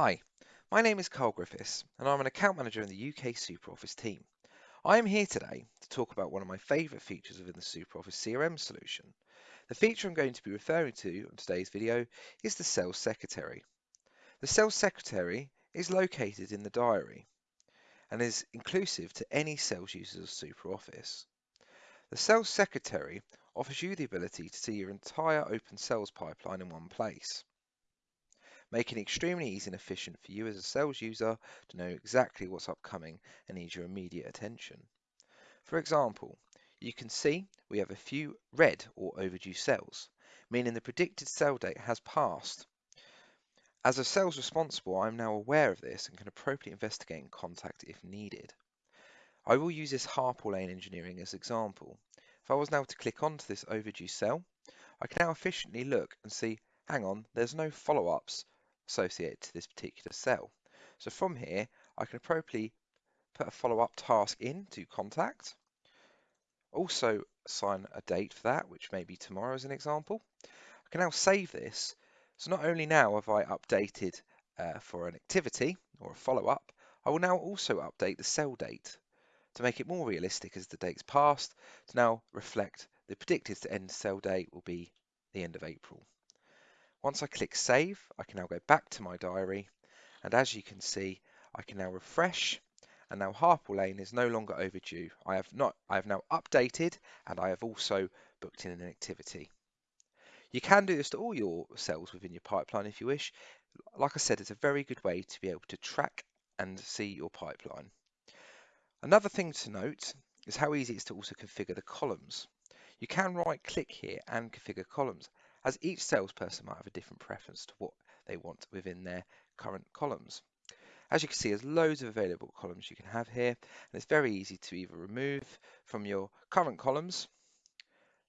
Hi, my name is Carl Griffiths and I'm an account manager in the UK SuperOffice team. I am here today to talk about one of my favourite features within the SuperOffice CRM solution. The feature I'm going to be referring to in today's video is the Sales Secretary. The Sales Secretary is located in the diary and is inclusive to any sales users of SuperOffice. The Sales Secretary offers you the ability to see your entire open sales pipeline in one place making it extremely easy and efficient for you as a sales user to know exactly what's upcoming and needs your immediate attention. For example, you can see we have a few red or overdue sales, meaning the predicted sale date has passed. As a sales responsible, I'm now aware of this and can appropriately investigate and contact if needed. I will use this Harpole Lane engineering as example. If I was now to click onto this overdue cell, I can now efficiently look and see, hang on, there's no follow-ups associated to this particular cell. So from here, I can appropriately put a follow-up task in to contact. Also assign a date for that, which may be tomorrow as an example. I can now save this. So not only now have I updated uh, for an activity or a follow-up, I will now also update the cell date to make it more realistic as the date's passed to now reflect the predicted to end cell date will be the end of April. Once I click save, I can now go back to my diary. And as you can see, I can now refresh and now Harpole Lane is no longer overdue. I have not I have now updated and I have also booked in an activity. You can do this to all your cells within your pipeline if you wish. Like I said, it's a very good way to be able to track and see your pipeline. Another thing to note is how easy it is to also configure the columns. You can right click here and configure columns as each salesperson might have a different preference to what they want within their current columns. As you can see, there's loads of available columns you can have here, and it's very easy to either remove from your current columns,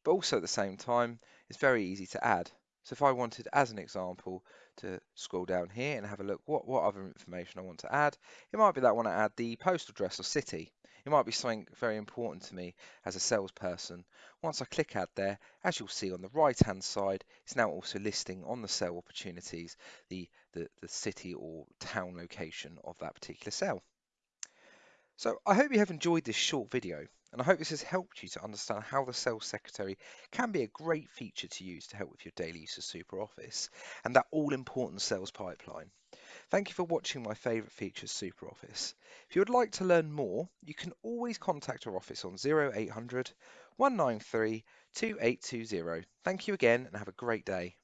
but also at the same time, it's very easy to add. So if I wanted, as an example, to scroll down here and have a look what, what other information I want to add, it might be that I want to add the postal address or city. It might be something very important to me as a salesperson. Once I click add there, as you'll see on the right hand side, it's now also listing on the cell opportunities the, the, the city or town location of that particular cell. So I hope you have enjoyed this short video and I hope this has helped you to understand how the Sales Secretary can be a great feature to use to help with your daily use of SuperOffice and that all-important sales pipeline. Thank you for watching my favourite features SuperOffice. If you would like to learn more, you can always contact our office on 0800 193 2820. Thank you again and have a great day.